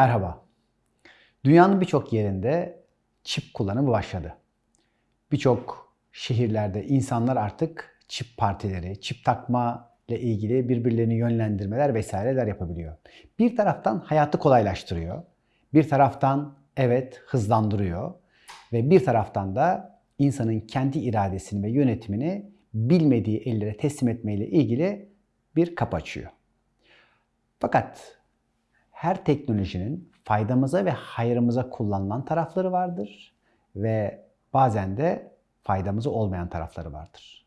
Merhaba. Dünyanın birçok yerinde çip kullanımı başladı. Birçok şehirlerde insanlar artık çip partileri, çip takma ile ilgili birbirlerini yönlendirmeler vesaireler yapabiliyor. Bir taraftan hayatı kolaylaştırıyor. Bir taraftan evet hızlandırıyor ve bir taraftan da insanın kendi iradesini ve yönetimini bilmediği ellere teslim etmeyle ilgili bir kapı açıyor. Fakat her teknolojinin faydamıza ve hayrımıza kullanılan tarafları vardır ve bazen de faydamıza olmayan tarafları vardır.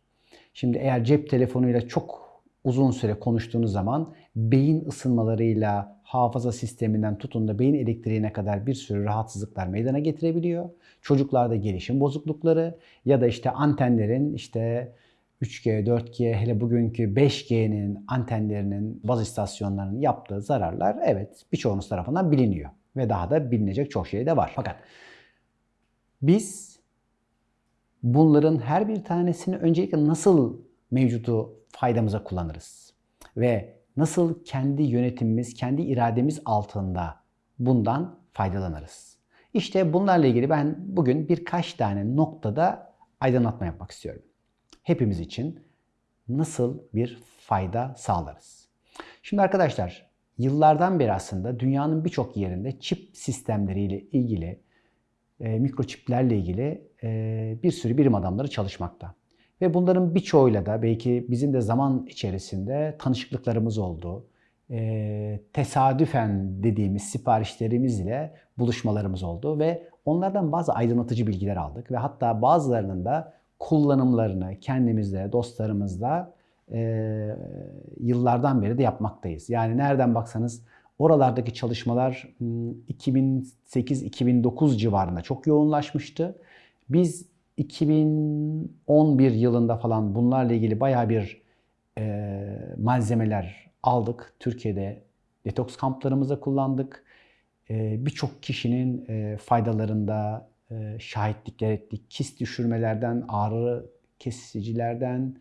Şimdi eğer cep telefonuyla çok uzun süre konuştuğunuz zaman beyin ısınmalarıyla hafıza sisteminden tutun da beyin elektriğine kadar bir sürü rahatsızlıklar meydana getirebiliyor. Çocuklarda gelişim bozuklukları ya da işte antenlerin işte 3G, 4G, hele bugünkü 5G'nin antenlerinin, baz istasyonlarının yaptığı zararlar evet birçoğunuz tarafından biliniyor. Ve daha da bilinecek çok şey de var. Fakat biz bunların her bir tanesini öncelikle nasıl mevcudu faydamıza kullanırız? Ve nasıl kendi yönetimimiz, kendi irademiz altında bundan faydalanırız? İşte bunlarla ilgili ben bugün birkaç tane noktada aydınlatma yapmak istiyorum hepimiz için nasıl bir fayda sağlarız? Şimdi arkadaşlar yıllardan beri aslında dünyanın birçok yerinde çip sistemleriyle ilgili, e, mikroçiplerle ilgili e, bir sürü bilim adamları çalışmakta. Ve bunların birçoğuyla da belki bizim de zaman içerisinde tanışıklıklarımız oldu. E, tesadüfen dediğimiz siparişlerimiz ile buluşmalarımız oldu ve onlardan bazı aydınlatıcı bilgiler aldık ve hatta bazılarının da kullanımlarını kendimizle, dostlarımızla e, yıllardan beri de yapmaktayız. Yani nereden baksanız oralardaki çalışmalar 2008-2009 hmm, civarında çok yoğunlaşmıştı. Biz 2011 yılında falan bunlarla ilgili baya bir e, malzemeler aldık. Türkiye'de detoks kamplarımıza kullandık. E, Birçok kişinin e, faydalarında şahitlikler ettik. Kist düşürmelerden, ağrı kesicilerden,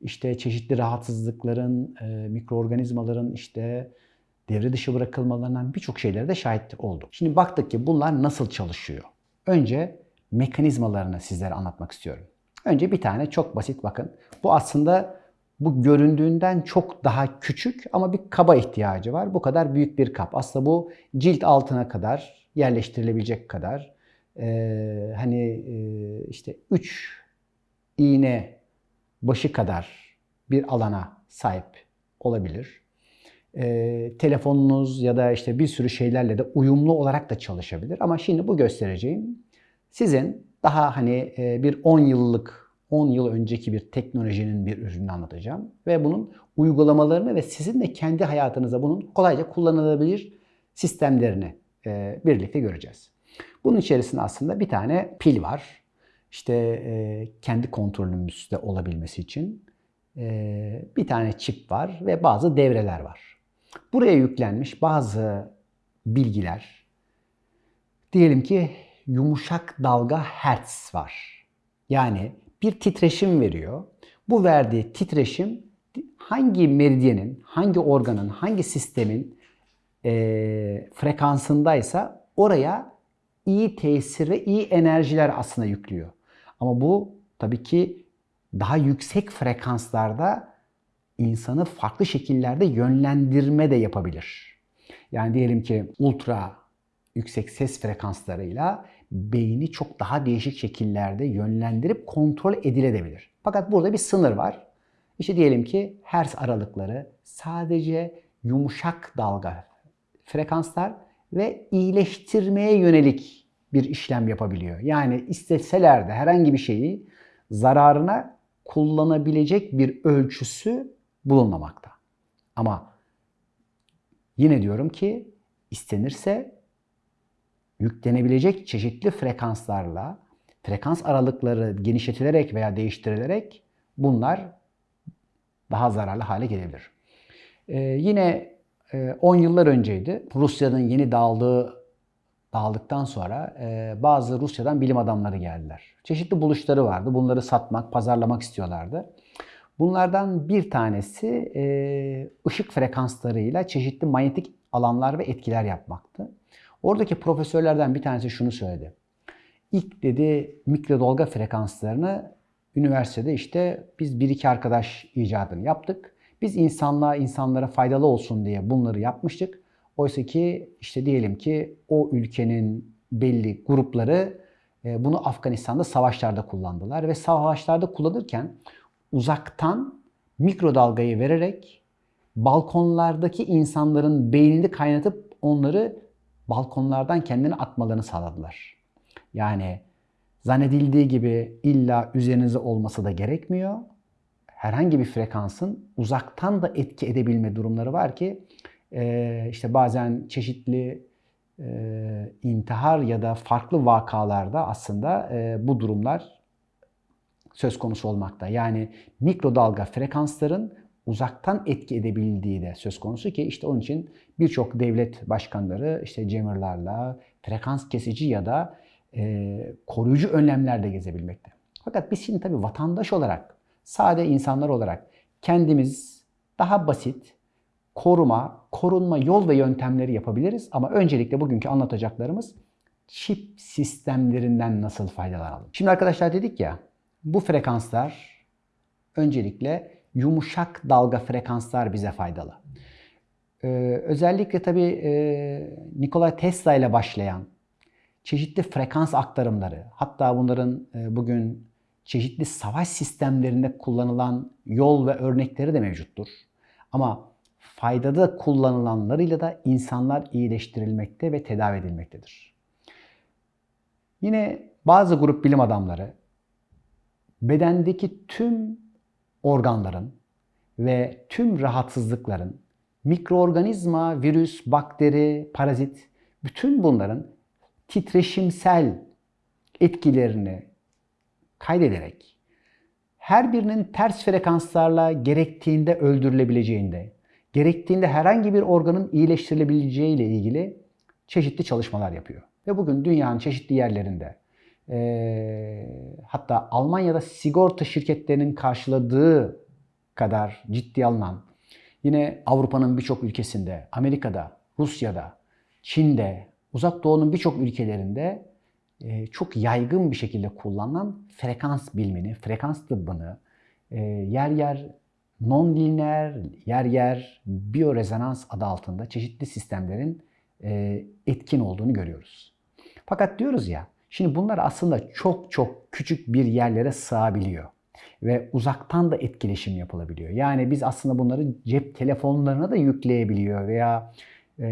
işte çeşitli rahatsızlıkların, e, mikroorganizmaların işte devre dışı bırakılmalarından birçok şeylere de şahit olduk. Şimdi baktık ki bunlar nasıl çalışıyor? Önce mekanizmalarını sizlere anlatmak istiyorum. Önce bir tane çok basit bakın. Bu aslında bu göründüğünden çok daha küçük ama bir kaba ihtiyacı var. Bu kadar büyük bir kap. Aslında bu cilt altına kadar yerleştirilebilecek kadar e, hani e, işte 3 iğne başı kadar bir alana sahip olabilir. E, telefonunuz ya da işte bir sürü şeylerle de uyumlu olarak da çalışabilir. Ama şimdi bu göstereceğim sizin daha hani e, bir 10 yıllık 10 yıl önceki bir teknolojinin bir ürününü anlatacağım. Ve bunun uygulamalarını ve sizin de kendi hayatınıza bunun kolayca kullanılabilir sistemlerini e, birlikte göreceğiz. Bunun içerisinde aslında bir tane pil var. İşte e, kendi kontrolümüzde olabilmesi için e, bir tane çip var ve bazı devreler var. Buraya yüklenmiş bazı bilgiler. Diyelim ki yumuşak dalga hertz var. Yani bir titreşim veriyor. Bu verdiği titreşim hangi meridyenin, hangi organın, hangi sistemin e, frekansındaysa oraya iyi tesir ve iyi enerjiler aslında yüklüyor. Ama bu tabii ki daha yüksek frekanslarda insanı farklı şekillerde yönlendirme de yapabilir. Yani diyelim ki ultra yüksek ses frekanslarıyla beyni çok daha değişik şekillerde yönlendirip kontrol edilebilir. Fakat burada bir sınır var. İşte diyelim ki hertz aralıkları sadece yumuşak dalga frekanslar ve iyileştirmeye yönelik bir işlem yapabiliyor. Yani isteseler de herhangi bir şeyi zararına kullanabilecek bir ölçüsü bulunmamakta. Ama yine diyorum ki istenirse yüklenebilecek çeşitli frekanslarla frekans aralıkları genişletilerek veya değiştirilerek bunlar daha zararlı hale gelebilir. Ee, yine 10 e, yıllar önceydi. Rusya'nın yeni dağıldığı dağıldıktan sonra e, bazı Rusya'dan bilim adamları geldiler. Çeşitli buluşları vardı. Bunları satmak, pazarlamak istiyorlardı. Bunlardan bir tanesi e, ışık frekanslarıyla çeşitli manyetik alanlar ve etkiler yapmaktı. Oradaki profesörlerden bir tanesi şunu söyledi. İlk dedi mikrodalga frekanslarını üniversitede işte biz bir iki arkadaş icadını yaptık. Biz insanlığa, insanlara faydalı olsun diye bunları yapmıştık. Oysa ki işte diyelim ki o ülkenin belli grupları e, bunu Afganistan'da savaşlarda kullandılar ve savaşlarda kullanırken uzaktan mikrodalgayı vererek balkonlardaki insanların beynini kaynatıp onları balkonlardan kendini atmalarını sağladılar. Yani zannedildiği gibi illa üzerinize olması da gerekmiyor. Herhangi bir frekansın uzaktan da etki edebilme durumları var ki e, işte bazen çeşitli e, intihar ya da farklı vakalarda aslında e, bu durumlar söz konusu olmakta. Yani mikrodalga frekansların uzaktan etki edebildiği de söz konusu ki işte onun için birçok devlet başkanları işte jammerlarla frekans kesici ya da koruyucu önlemler de gezebilmekte. Fakat biz şimdi tabii vatandaş olarak, sade insanlar olarak kendimiz daha basit koruma, korunma yol ve yöntemleri yapabiliriz. Ama öncelikle bugünkü anlatacaklarımız çip sistemlerinden nasıl faydalanalım. Şimdi arkadaşlar dedik ya bu frekanslar öncelikle yumuşak dalga frekanslar bize faydalı. Ee, özellikle tabii e, Nikola Tesla ile başlayan çeşitli frekans aktarımları, hatta bunların e, bugün çeşitli savaş sistemlerinde kullanılan yol ve örnekleri de mevcuttur. Ama faydada kullanılanlarıyla da insanlar iyileştirilmekte ve tedavi edilmektedir. Yine bazı grup bilim adamları bedendeki tüm organların ve tüm rahatsızlıkların mikroorganizma, virüs, bakteri, parazit bütün bunların titreşimsel etkilerini kaydederek her birinin ters frekanslarla gerektiğinde öldürülebileceğinde, gerektiğinde herhangi bir organın iyileştirilebileceği ile ilgili çeşitli çalışmalar yapıyor. Ve bugün dünyanın çeşitli yerlerinde e, hatta Almanya'da sigorta şirketlerinin karşıladığı kadar ciddi alınan yine Avrupa'nın birçok ülkesinde, Amerika'da, Rusya'da, Çin'de, Uzak Doğu'nun birçok ülkelerinde e, çok yaygın bir şekilde kullanılan frekans bilimini, frekans tıbbını e, yer yer non-lineer, yer yer biyorezonans adı altında çeşitli sistemlerin e, etkin olduğunu görüyoruz. Fakat diyoruz ya, şimdi bunlar aslında çok çok küçük bir yerlere sığabiliyor ve uzaktan da etkileşim yapılabiliyor. Yani biz aslında bunları cep telefonlarına da yükleyebiliyor veya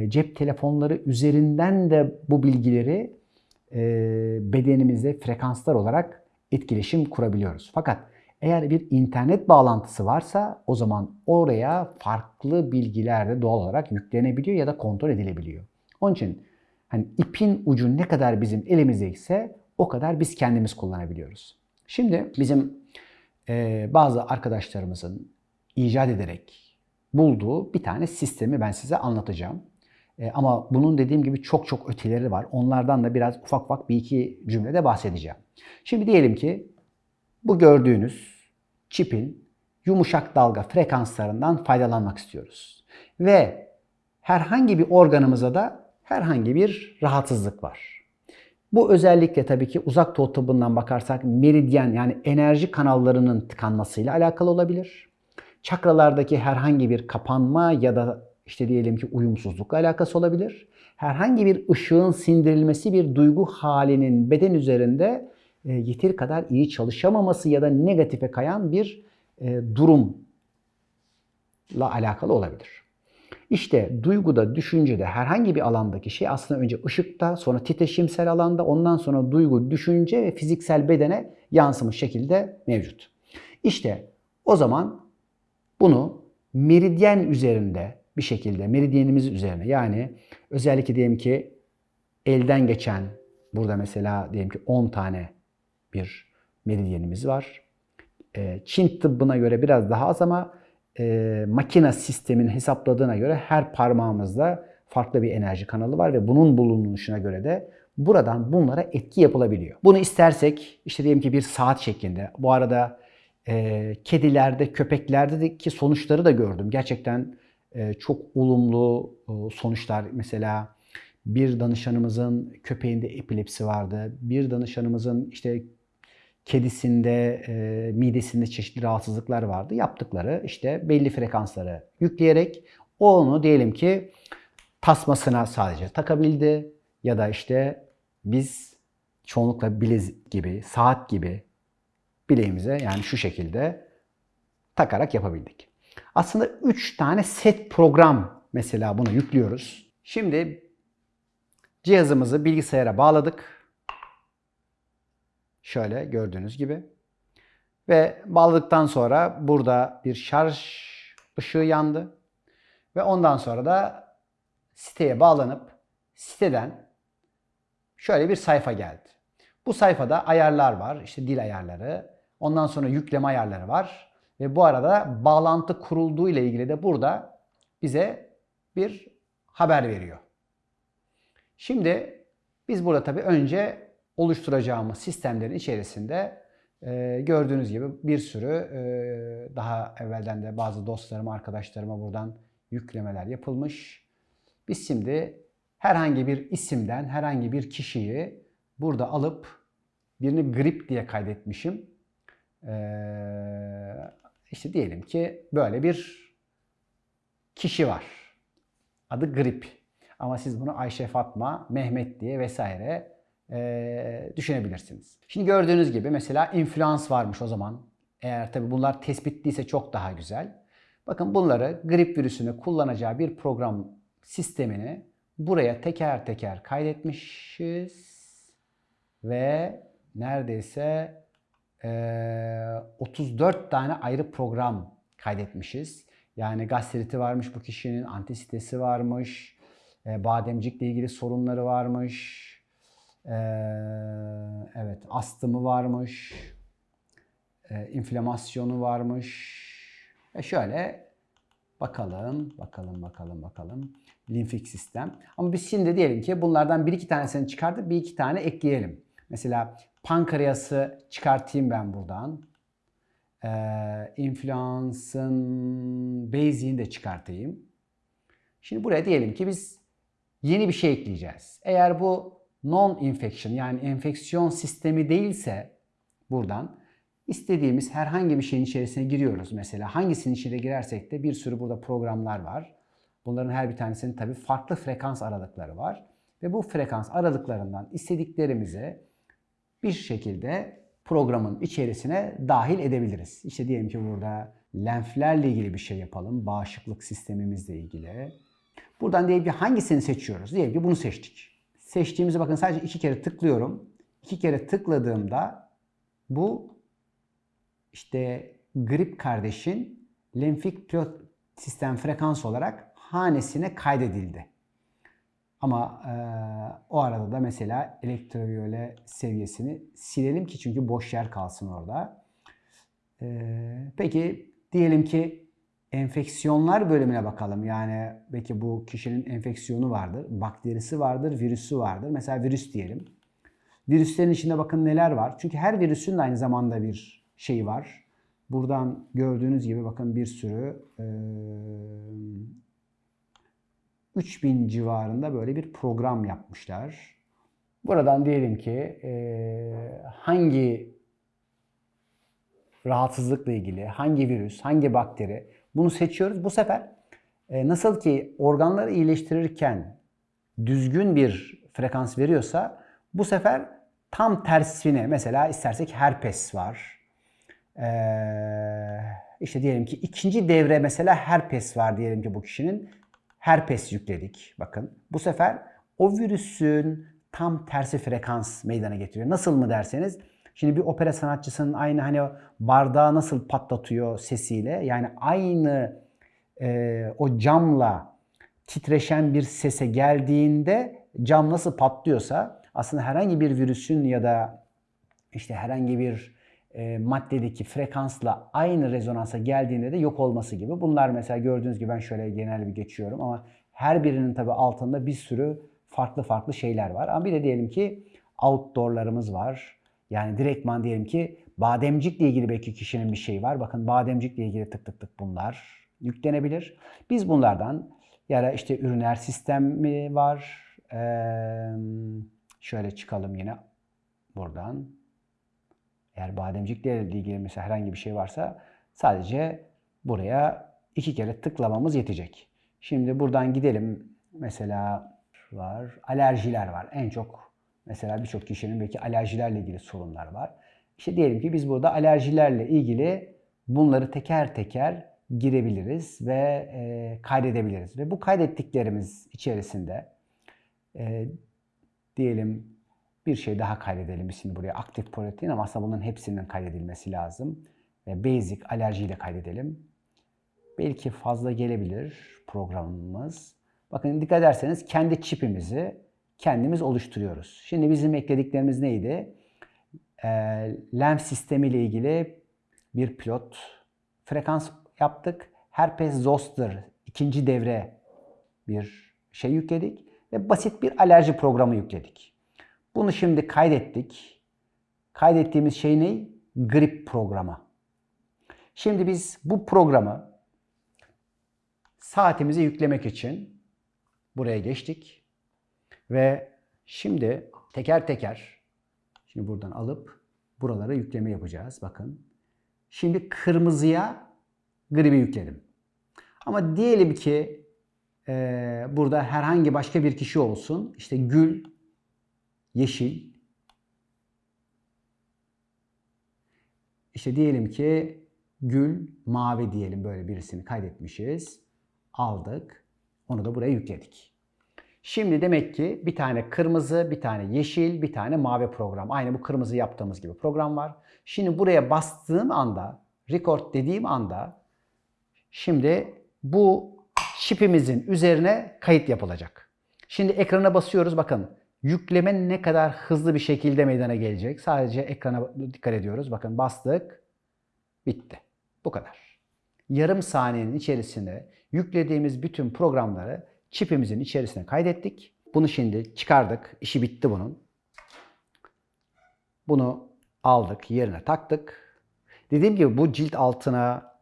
cep telefonları üzerinden de bu bilgileri bedenimizde frekanslar olarak etkileşim kurabiliyoruz. Fakat eğer bir internet bağlantısı varsa o zaman oraya farklı bilgiler de doğal olarak yüklenebiliyor ya da kontrol edilebiliyor. Onun için hani ipin ucu ne kadar bizim elimizdeyse o kadar biz kendimiz kullanabiliyoruz. Şimdi bizim e, bazı arkadaşlarımızın icat ederek bulduğu bir tane sistemi ben size anlatacağım. E, ama bunun dediğim gibi çok çok öteleri var. Onlardan da biraz ufak ufak bir iki cümlede bahsedeceğim. Şimdi diyelim ki bu gördüğünüz çipin yumuşak dalga frekanslarından faydalanmak istiyoruz. Ve herhangi bir organımıza da herhangi bir rahatsızlık var. Bu özellikle tabii ki uzak doğu tıbbından bakarsak meridyen yani enerji kanallarının tıkanmasıyla alakalı olabilir. Çakralardaki herhangi bir kapanma ya da işte diyelim ki uyumsuzlukla alakası olabilir. Herhangi bir ışığın sindirilmesi bir duygu halinin beden üzerinde e, yeteri kadar iyi çalışamaması ya da negatife kayan bir e, durumla alakalı olabilir. İşte duyguda, düşüncede herhangi bir alandaki şey aslında önce ışıkta, sonra titreşimsel alanda, ondan sonra duygu, düşünce ve fiziksel bedene yansımış şekilde mevcut. İşte o zaman bunu meridyen üzerinde bir şekilde, meridyenimiz üzerine yani özellikle diyelim ki elden geçen, burada mesela diyelim ki 10 tane bir meridyenimiz var. Ee, Çin tıbbına göre biraz daha az ama e, makine sistemin hesapladığına göre her parmağımızda farklı bir enerji kanalı var ve bunun bulunuşuna göre de buradan bunlara etki yapılabiliyor. Bunu istersek işte diyelim ki bir saat şeklinde. Bu arada e, kedilerde, köpeklerdeki sonuçları da gördüm. Gerçekten çok olumlu e, sonuçlar. Mesela Bir danışanımızın köpeğinde epilepsi vardı. Bir danışanımızın işte kedisinde, e, midesinde çeşitli rahatsızlıklar vardı. Yaptıkları işte belli frekansları yükleyerek onu diyelim ki tasmasına sadece takabildi ya da işte biz çoğunlukla bilezik gibi, saat gibi bileğimize yani şu şekilde takarak yapabildik. Aslında 3 tane set program mesela bunu yüklüyoruz. Şimdi cihazımızı bilgisayara bağladık. Şöyle gördüğünüz gibi. Ve bağladıktan sonra burada bir şarj ışığı yandı. Ve ondan sonra da siteye bağlanıp siteden şöyle bir sayfa geldi. Bu sayfada ayarlar var. İşte dil ayarları. Ondan sonra yükleme ayarları var. Ve bu arada bağlantı kurulduğu ile ilgili de burada bize bir haber veriyor. Şimdi biz burada tabii önce oluşturacağımız sistemlerin içerisinde e, gördüğünüz gibi bir sürü e, daha evvelden de bazı dostlarıma, arkadaşlarıma buradan yüklemeler yapılmış. Biz şimdi herhangi bir isimden herhangi bir kişiyi burada alıp birini grip diye kaydetmişim. Ee, işte diyelim ki böyle bir kişi var. Adı grip. Ama siz bunu Ayşe Fatma, Mehmet diye vesaire e, düşünebilirsiniz. Şimdi gördüğünüz gibi mesela influans varmış o zaman. Eğer tabi bunlar tespitliyse çok daha güzel. Bakın bunları grip virüsünü kullanacağı bir program sistemini buraya teker teker kaydetmişiz. Ve neredeyse 34 tane ayrı program kaydetmişiz. Yani gastriti varmış bu kişinin, antisitesi varmış, e, bademcikle ilgili sorunları varmış, e, evet astımı varmış, e, inflamasyonu varmış. E şöyle bakalım, bakalım, bakalım, bakalım. Limfik sistem. Ama biz şimdi diyelim ki bunlardan bir iki tanesini çıkartıp bir iki tane ekleyelim. Mesela pankreası çıkartayım ben buradan. Ee, influens'ın basic'ini de çıkartayım. Şimdi buraya diyelim ki biz yeni bir şey ekleyeceğiz. Eğer bu non-infection yani enfeksiyon sistemi değilse buradan istediğimiz herhangi bir şeyin içerisine giriyoruz. Mesela hangisinin içine girersek de bir sürü burada programlar var. Bunların her bir tanesinin tabii farklı frekans aralıkları var. Ve bu frekans aralıklarından istediklerimizi bir şekilde programın içerisine dahil edebiliriz. İşte diyelim ki burada lenflerle ilgili bir şey yapalım. Bağışıklık sistemimizle ilgili. Buradan diyelim ki hangisini seçiyoruz? Diyelim ki bunu seçtik. Seçtiğimizi bakın sadece iki kere tıklıyorum. İki kere tıkladığımda bu işte grip kardeşin lenfik pilot sistem frekans olarak hanesine kaydedildi. Ama e, o arada da mesela elektroviyole seviyesini silelim ki çünkü boş yer kalsın orada. E, peki diyelim ki enfeksiyonlar bölümüne bakalım. Yani belki bu kişinin enfeksiyonu vardır, bakterisi vardır, virüsü vardır. Mesela virüs diyelim. Virüslerin içinde bakın neler var. Çünkü her virüsün de aynı zamanda bir şeyi var. Buradan gördüğünüz gibi bakın bir sürü e, 3000 civarında böyle bir program yapmışlar. Buradan diyelim ki e, hangi rahatsızlıkla ilgili, hangi virüs, hangi bakteri bunu seçiyoruz. Bu sefer e, nasıl ki organları iyileştirirken düzgün bir frekans veriyorsa bu sefer tam tersine mesela istersek herpes var. Ee, işte diyelim ki ikinci devre mesela herpes var diyelim ki bu kişinin herpes yükledik. Bakın bu sefer o virüsün tam tersi frekans meydana getiriyor. Nasıl mı derseniz şimdi bir opera sanatçısının aynı hani bardağı nasıl patlatıyor sesiyle yani aynı e, o camla titreşen bir sese geldiğinde cam nasıl patlıyorsa aslında herhangi bir virüsün ya da işte herhangi bir e, maddedeki frekansla aynı rezonansa geldiğinde de yok olması gibi. Bunlar mesela gördüğünüz gibi ben şöyle genel bir geçiyorum ama her birinin tabi altında bir sürü farklı farklı şeyler var. Ama bir de diyelim ki outdoor'larımız var. Yani direktman diyelim ki bademcikle ilgili belki kişinin bir şeyi var. Bakın bademcikle ilgili tık tık tık bunlar yüklenebilir. Biz bunlardan ya da işte üriner sistemi var. Ee, şöyle çıkalım yine buradan. Eğer bademcikle ilgili mesela herhangi bir şey varsa sadece buraya iki kere tıklamamız yetecek. Şimdi buradan gidelim. Mesela var. Alerjiler var. En çok mesela birçok kişinin belki alerjilerle ilgili sorunlar var. İşte diyelim ki biz burada alerjilerle ilgili bunları teker teker girebiliriz ve e, kaydedebiliriz. Ve bu kaydettiklerimiz içerisinde e, diyelim bir şey daha kaydedelim. Biz şimdi buraya aktif protein ama aslında bunların hepsinin kaydedilmesi lazım. Ve basic alerjiyi de kaydedelim. Belki fazla gelebilir programımız. Bakın dikkat ederseniz kendi çipimizi kendimiz oluşturuyoruz. Şimdi bizim eklediklerimiz neydi? E, LEMS sistemi ile ilgili bir pilot frekans yaptık. Herpes zoster ikinci devre bir şey yükledik ve basit bir alerji programı yükledik. Bunu şimdi kaydettik. Kaydettiğimiz şey ne? Grip programı. Şimdi biz bu programı saatimize yüklemek için buraya geçtik. Ve şimdi teker teker şimdi buradan alıp buralara yükleme yapacağız. Bakın. Şimdi kırmızıya gribi yükledim. Ama diyelim ki e, burada herhangi başka bir kişi olsun. İşte gül, yeşil. İşte diyelim ki gül, mavi diyelim böyle birisini kaydetmişiz. Aldık. Onu da buraya yükledik. Şimdi demek ki bir tane kırmızı, bir tane yeşil, bir tane mavi program. Aynı bu kırmızı yaptığımız gibi program var. Şimdi buraya bastığım anda, record dediğim anda şimdi bu çipimizin üzerine kayıt yapılacak. Şimdi ekrana basıyoruz. Bakın yükleme ne kadar hızlı bir şekilde meydana gelecek. Sadece ekrana dikkat ediyoruz. Bakın bastık. Bitti. Bu kadar. Yarım saniyenin içerisinde yüklediğimiz bütün programları çipimizin içerisine kaydettik. Bunu şimdi çıkardık. İşi bitti bunun. Bunu aldık, yerine taktık. Dediğim gibi bu cilt altına,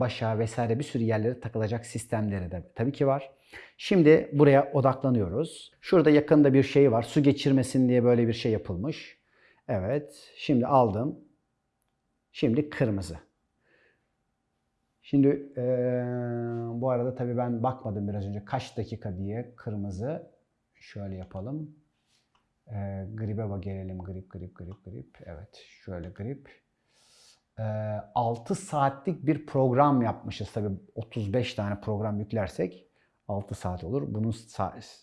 başa vesaire bir sürü yerlere takılacak sistemleri de tabii ki var. Şimdi buraya odaklanıyoruz. Şurada yakında bir şey var. Su geçirmesin diye böyle bir şey yapılmış. Evet. Şimdi aldım. Şimdi kırmızı. Şimdi e, bu arada tabii ben bakmadım biraz önce kaç dakika diye kırmızı. Şöyle yapalım. E, gribe gelelim. Grip, grip, grip, grip. Evet. Şöyle grip. E, 6 saatlik bir program yapmışız. Tabii 35 tane program yüklersek 6 saat olur. Bunun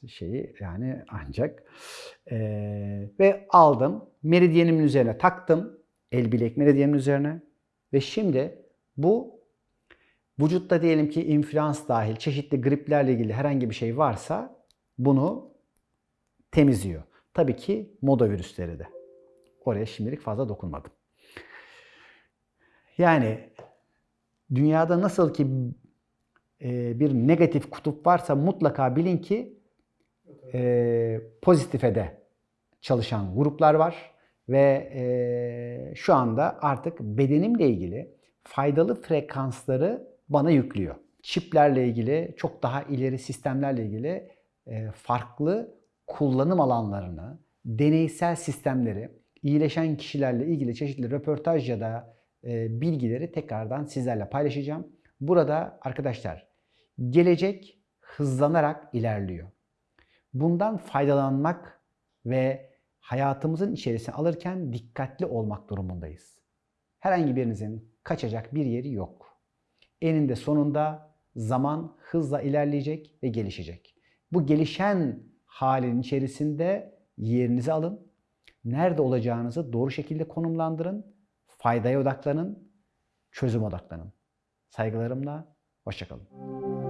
şeyi yani ancak. E, ve aldım. Meridyenimin üzerine taktım. El bilek meridyenimin üzerine. Ve şimdi bu vücutta diyelim ki influans dahil çeşitli griplerle ilgili herhangi bir şey varsa bunu temizliyor. Tabii ki moda virüsleri de. Oraya şimdilik fazla dokunmadım. Yani dünyada nasıl ki bir negatif kutup varsa mutlaka bilin ki e, pozitife de çalışan gruplar var ve e, şu anda artık bedenimle ilgili faydalı frekansları bana yüklüyor. Çiplerle ilgili, çok daha ileri sistemlerle ilgili e, farklı kullanım alanlarını, deneysel sistemleri, iyileşen kişilerle ilgili çeşitli röportaj ya da e, bilgileri tekrardan sizlerle paylaşacağım. Burada arkadaşlar gelecek hızlanarak ilerliyor. Bundan faydalanmak ve hayatımızın içerisine alırken dikkatli olmak durumundayız. Herhangi birinizin kaçacak bir yeri yok. Eninde sonunda zaman hızla ilerleyecek ve gelişecek. Bu gelişen halin içerisinde yerinizi alın. Nerede olacağınızı doğru şekilde konumlandırın. Faydaya odaklanın. Çözüm odaklanın. Saygılarımla, hoşçakalın.